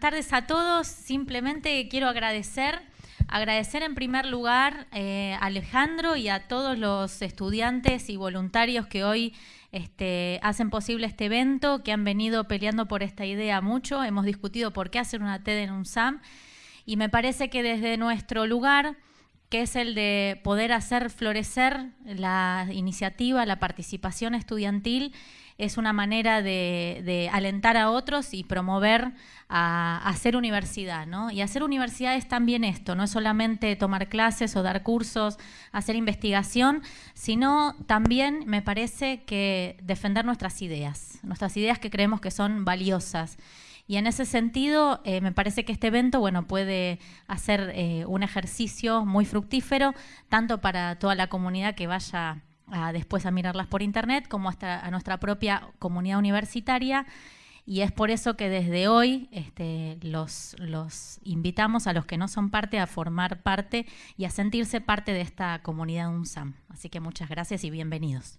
tardes a todos. Simplemente quiero agradecer, agradecer en primer lugar eh, a Alejandro y a todos los estudiantes y voluntarios que hoy este, hacen posible este evento, que han venido peleando por esta idea mucho. Hemos discutido por qué hacer una TED en un SAM y me parece que desde nuestro lugar que es el de poder hacer florecer la iniciativa, la participación estudiantil, es una manera de, alentar a otros y promover a, hacer universidad. ¿no? Y hacer universidad es también esto, no es solamente tomar clases o dar cursos, hacer investigación, sino también me parece que defender nuestras ideas, nuestras ideas que creemos que son valiosas. Y en ese sentido, eh, me parece que este evento bueno, puede hacer eh, un ejercicio muy fructífero, tanto para toda la comunidad que vaya después a mirarlas por internet, como hasta a nuestra propia comunidad universitaria. Y es por eso que desde hoy este, los, los invitamos a los que no son parte a formar parte y a sentirse parte de esta comunidad UNSAM. Así que muchas gracias y bienvenidos.